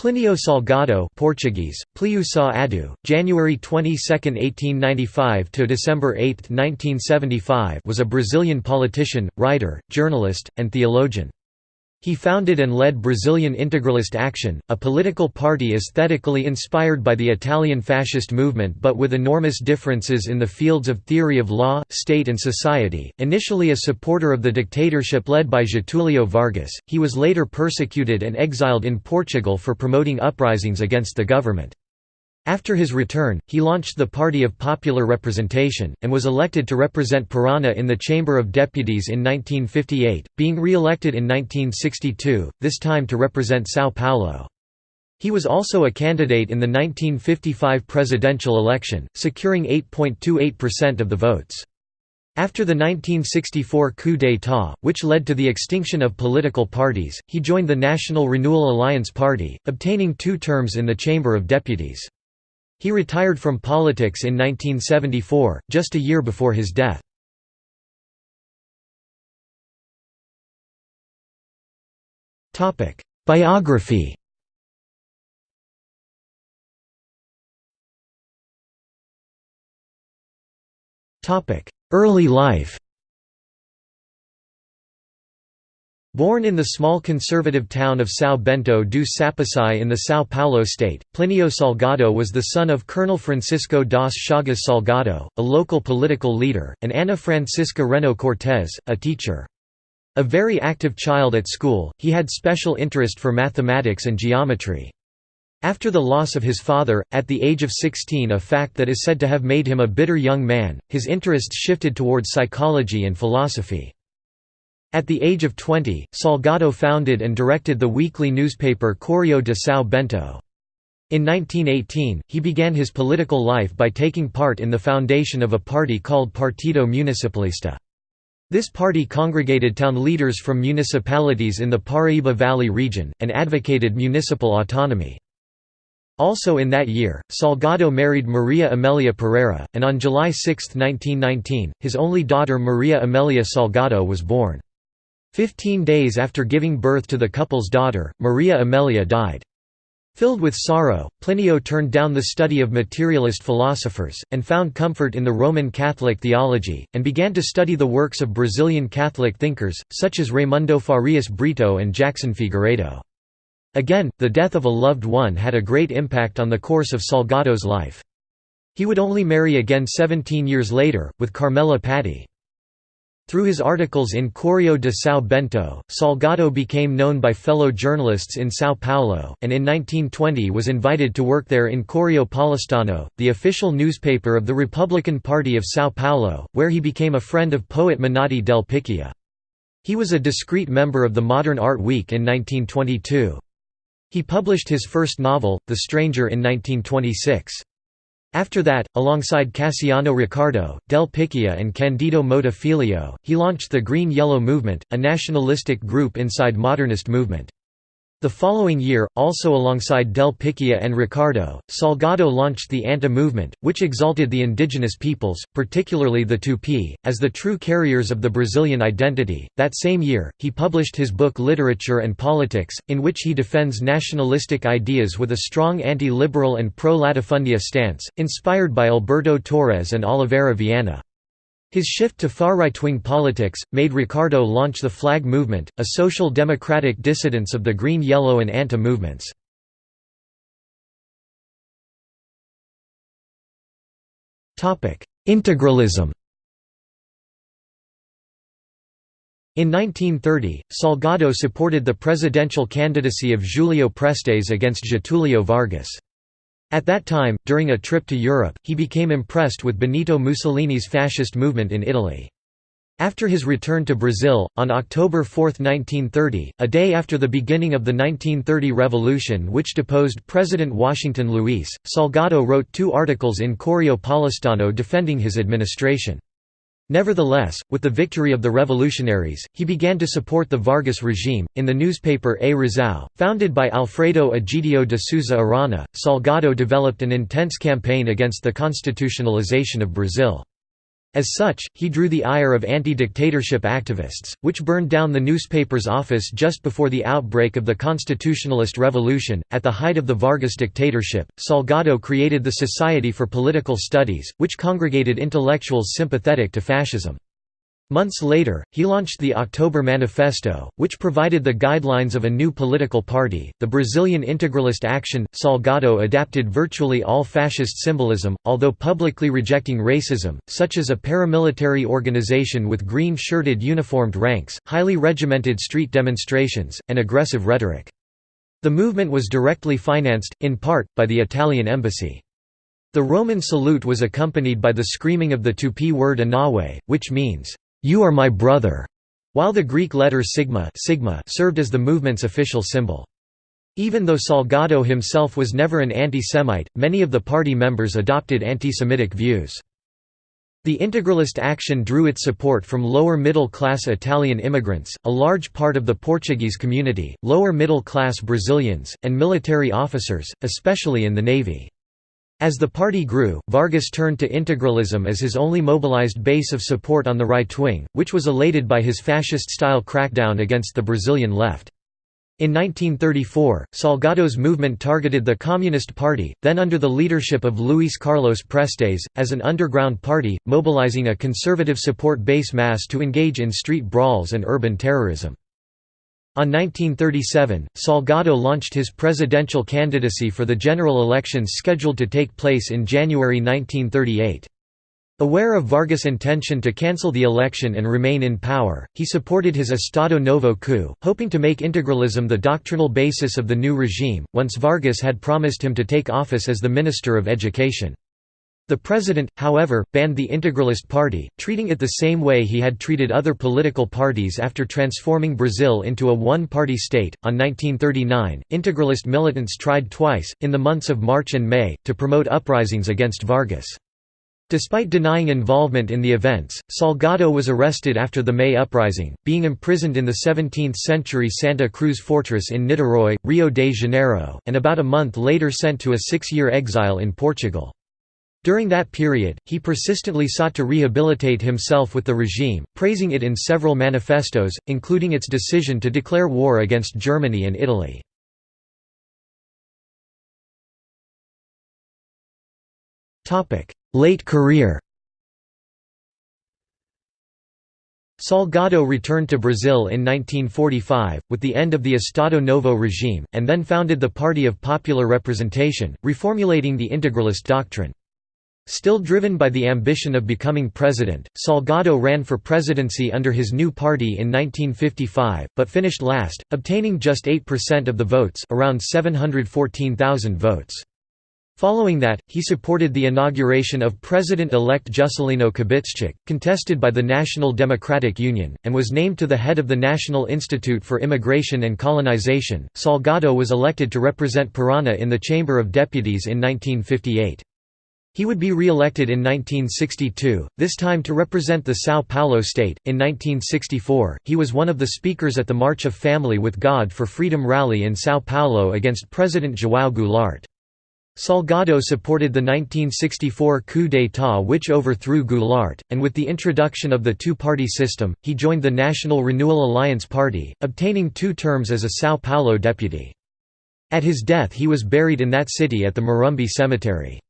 Plínio Salgado Portuguese, Pliu Sá Adu, January 22, 1895 to December 8, 1975 was a Brazilian politician, writer, journalist, and theologian. He founded and led Brazilian Integralist Action, a political party aesthetically inspired by the Italian fascist movement but with enormous differences in the fields of theory of law, state and society. Initially a supporter of the dictatorship led by Getúlio Vargas, he was later persecuted and exiled in Portugal for promoting uprisings against the government. After his return, he launched the Party of Popular Representation, and was elected to represent Paraná in the Chamber of Deputies in 1958, being re-elected in 1962, this time to represent São Paulo. He was also a candidate in the 1955 presidential election, securing 8.28% of the votes. After the 1964 coup d'état, which led to the extinction of political parties, he joined the National Renewal Alliance Party, obtaining two terms in the Chamber of Deputies. He retired from politics in 1974, just a year before his death. Biography Early life Born in the small conservative town of São Bento do Sapucaí in the São Paulo state, Plínio Salgado was the son of Colonel Francisco das Chagas Salgado, a local political leader, and Ana Francisca Reno Cortés, a teacher. A very active child at school, he had special interest for mathematics and geometry. After the loss of his father, at the age of 16 a fact that is said to have made him a bitter young man, his interests shifted towards psychology and philosophy. At the age of 20, Salgado founded and directed the weekly newspaper Correio de São Bento. In 1918, he began his political life by taking part in the foundation of a party called Partido Municipalista. This party congregated town leaders from municipalities in the Paraíba Valley region, and advocated municipal autonomy. Also in that year, Salgado married Maria Amelia Pereira, and on July 6, 1919, his only daughter Maria Amelia Salgado was born. Fifteen days after giving birth to the couple's daughter, Maria Amelia died. Filled with sorrow, Plinio turned down the study of materialist philosophers, and found comfort in the Roman Catholic theology, and began to study the works of Brazilian Catholic thinkers, such as Raimundo Farias Brito and Jackson Figueiredo. Again, the death of a loved one had a great impact on the course of Salgado's life. He would only marry again 17 years later, with Carmela Patti. Through his articles in Correio de São Bento, Salgado became known by fellow journalists in São Paulo, and in 1920 was invited to work there in Correio Paulistano, the official newspaper of the Republican Party of São Paulo, where he became a friend of poet Menotti del Picchia. He was a discreet member of the Modern Art Week in 1922. He published his first novel, The Stranger in 1926. After that, alongside Cassiano Ricardo, Del Picchia and Candido Mota he launched the Green-Yellow Movement, a nationalistic group inside modernist movement. The following year, also alongside Del Picchia and Ricardo, Salgado launched the ANTA movement, which exalted the indigenous peoples, particularly the Tupi, as the true carriers of the Brazilian identity. That same year, he published his book Literature and Politics, in which he defends nationalistic ideas with a strong anti-liberal and pro-latifundia stance, inspired by Alberto Torres and Oliveira Viana. His shift to far right-wing politics, made Ricardo launch the Flag Movement, a social democratic dissidence of the Green Yellow and ANTA movements. Integralism In 1930, Salgado supported the presidential candidacy of Julio Prestes against Getúlio Vargas. At that time, during a trip to Europe, he became impressed with Benito Mussolini's fascist movement in Italy. After his return to Brazil, on October 4, 1930, a day after the beginning of the 1930 revolution which deposed President Washington Luiz, Salgado wrote two articles in Correio Paulistano defending his administration. Nevertheless, with the victory of the revolutionaries, he began to support the Vargas regime. In the newspaper A Razão, founded by Alfredo Egidio de Souza Arana, Salgado developed an intense campaign against the constitutionalization of Brazil. As such, he drew the ire of anti-dictatorship activists, which burned down the newspaper's office just before the outbreak of the Constitutionalist Revolution. At the height of the Vargas dictatorship, Salgado created the Society for Political Studies, which congregated intellectuals sympathetic to fascism. Months later, he launched the October Manifesto, which provided the guidelines of a new political party, the Brazilian Integralist Action. Salgado adapted virtually all fascist symbolism, although publicly rejecting racism, such as a paramilitary organization with green shirted uniformed ranks, highly regimented street demonstrations, and aggressive rhetoric. The movement was directly financed, in part, by the Italian embassy. The Roman salute was accompanied by the screaming of the Tupi word Anauê, which means, "'You are my brother' while the Greek letter sigma, sigma served as the movement's official symbol. Even though Salgado himself was never an anti-Semite, many of the party members adopted anti-Semitic views. The integralist action drew its support from lower middle-class Italian immigrants, a large part of the Portuguese community, lower middle-class Brazilians, and military officers, especially in the navy. As the party grew, Vargas turned to integralism as his only mobilized base of support on the right wing, which was elated by his fascist-style crackdown against the Brazilian left. In 1934, Salgado's movement targeted the Communist Party, then under the leadership of Luis Carlos Prestes, as an underground party, mobilizing a conservative support base mass to engage in street brawls and urban terrorism. On 1937, Salgado launched his presidential candidacy for the general elections scheduled to take place in January 1938. Aware of Vargas' intention to cancel the election and remain in power, he supported his Estado Novo coup, hoping to make integralism the doctrinal basis of the new regime, once Vargas had promised him to take office as the Minister of Education. The president, however, banned the Integralist Party, treating it the same way he had treated other political parties after transforming Brazil into a one party state. On 1939, Integralist militants tried twice, in the months of March and May, to promote uprisings against Vargas. Despite denying involvement in the events, Salgado was arrested after the May uprising, being imprisoned in the 17th-century Santa Cruz fortress in Niterói, Rio de Janeiro, and about a month later sent to a six-year exile in Portugal. During that period, he persistently sought to rehabilitate himself with the regime, praising it in several manifestos, including its decision to declare war against Germany and Italy. Late career Salgado returned to Brazil in 1945, with the end of the Estado Novo regime, and then founded the Party of Popular Representation, reformulating the integralist doctrine. Still driven by the ambition of becoming president, Salgado ran for presidency under his new party in 1955, but finished last, obtaining just 8% of the votes around 714,000 votes. Following that, he supported the inauguration of President-elect Juscelino Kubitschek, contested by the National Democratic Union, and was named to the head of the National Institute for Immigration and Colonization. Salgado was elected to represent Parana in the Chamber of Deputies in 1958. He would be re-elected in 1962, this time to represent the São Paulo state. In 1964, he was one of the speakers at the March of Family with God for Freedom rally in São Paulo against President João Goulart. Salgado supported the 1964 coup d'état which overthrew Goulart, and with the introduction of the two-party system, he joined the National Renewal Alliance Party, obtaining two terms as a São Paulo deputy. At his death he was buried in that city at the Morumbi Cemetery.